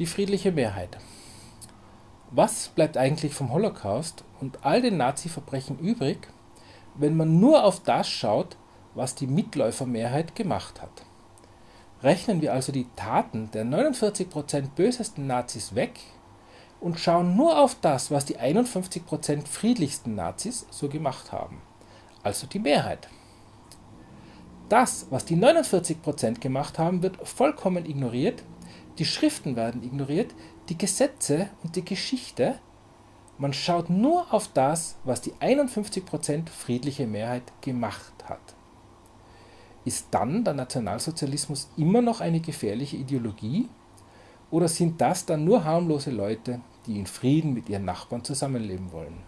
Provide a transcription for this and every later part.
Die friedliche Mehrheit. Was bleibt eigentlich vom Holocaust und all den Nazi-Verbrechen übrig, wenn man nur auf das schaut, was die Mitläufermehrheit gemacht hat? Rechnen wir also die Taten der 49% bösesten Nazis weg und schauen nur auf das, was die 51% friedlichsten Nazis so gemacht haben, also die Mehrheit. Das, was die 49% gemacht haben, wird vollkommen ignoriert, die Schriften werden ignoriert, die Gesetze und die Geschichte. Man schaut nur auf das, was die 51% friedliche Mehrheit gemacht hat. Ist dann der Nationalsozialismus immer noch eine gefährliche Ideologie? Oder sind das dann nur harmlose Leute, die in Frieden mit ihren Nachbarn zusammenleben wollen?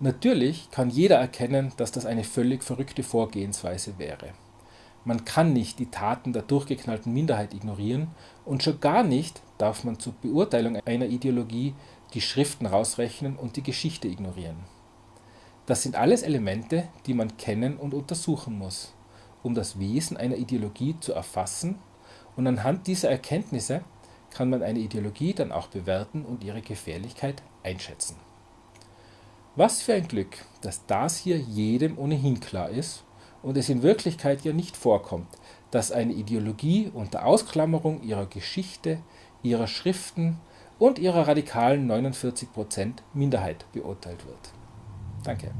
Natürlich kann jeder erkennen, dass das eine völlig verrückte Vorgehensweise wäre. Man kann nicht die Taten der durchgeknallten Minderheit ignorieren und schon gar nicht darf man zur Beurteilung einer Ideologie die Schriften rausrechnen und die Geschichte ignorieren. Das sind alles Elemente, die man kennen und untersuchen muss, um das Wesen einer Ideologie zu erfassen und anhand dieser Erkenntnisse kann man eine Ideologie dann auch bewerten und ihre Gefährlichkeit einschätzen. Was für ein Glück, dass das hier jedem ohnehin klar ist und es in Wirklichkeit ja nicht vorkommt, dass eine Ideologie unter Ausklammerung ihrer Geschichte, ihrer Schriften und ihrer radikalen 49% Minderheit beurteilt wird. Danke.